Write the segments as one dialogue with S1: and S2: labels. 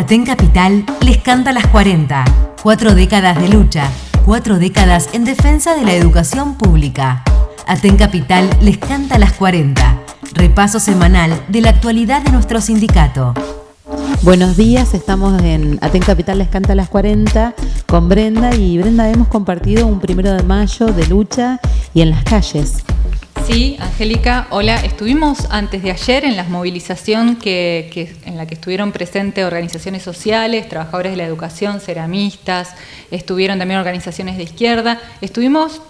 S1: Aten Capital les canta las 40. Cuatro décadas de lucha, cuatro décadas en defensa de la educación pública. Aten Capital les canta las 40. Repaso semanal de la actualidad de nuestro sindicato.
S2: Buenos días, estamos en Aten Capital Les Canta las 40 con Brenda y Brenda hemos compartido un primero de mayo de lucha y en las calles.
S3: Sí, Angélica, hola. Estuvimos antes de ayer en la movilización que, en la que estuvieron presentes organizaciones sociales, trabajadores de la educación, ceramistas, estuvieron también organizaciones de izquierda. Estuvimos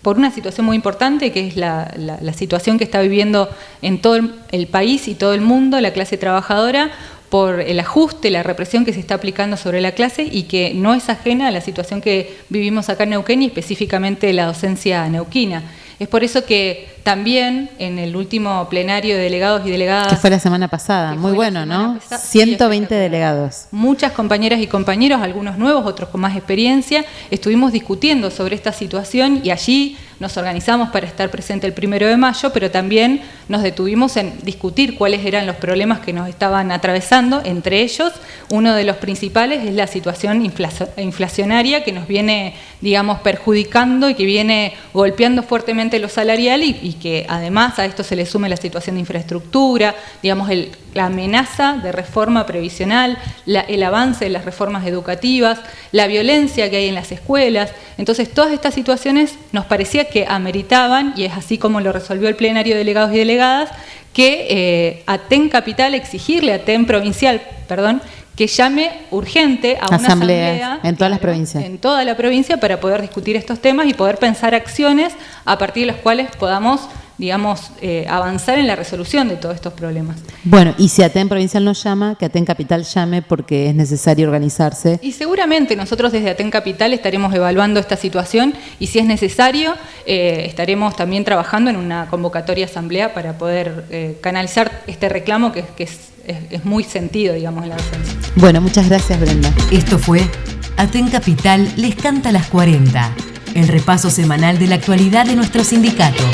S3: por una situación muy importante, que es la, situación que está viviendo en todo el país y todo el mundo la clase trabajadora, por el ajuste, la represión que se está aplicando sobre la clase y que no es ajena a la situación que vivimos acá en Neuquén y específicamente la docencia neuquina. Es por eso que también en el último plenario de delegados y delegadas...
S2: Que fue la semana pasada, muy bueno, ¿no? 120 delegados.
S3: Muchas compañeras y compañeros, algunos nuevos, otros con más experiencia, estuvimos discutiendo sobre esta situación y allí nos organizamos para estar presente el primero de mayo, pero también nos detuvimos en discutir cuáles eran los problemas que nos estaban atravesando. Entre ellos, uno de los principales es la situación inflacionaria que nos viene, digamos, perjudicando y que viene golpeando fuertemente lo salarial y, que además a esto se le sume la situación de infraestructura, digamos, la amenaza de reforma previsional, el avance de las reformas educativas, la violencia que hay en las escuelas. Entonces, todas estas situaciones nos parecía que ameritaban, y es así como lo resolvió el plenario de delegados y delegadas, que eh, a TEN Capital exigirle a TEN Provincial, perdón, que llame urgente a una asamblea,
S2: en todas las provincias.
S3: En toda la provincia para poder discutir estos temas y poder pensar acciones a partir de las cuales podamos digamos, eh, avanzar en la resolución de todos estos problemas.
S2: Bueno, y si ATEN Provincial nos llama, que ATEN Capital llame porque es necesario organizarse.
S3: Y seguramente nosotros desde ATEN Capital estaremos evaluando esta situación y si es necesario eh, estaremos también trabajando en una convocatoria asamblea para poder eh, canalizar este reclamo que, es, es, muy sentido, digamos, en la docencia.
S2: Bueno, muchas gracias Brenda.
S1: Esto fue ATEN Capital les canta las 40, el repaso semanal de la actualidad de nuestro sindicato.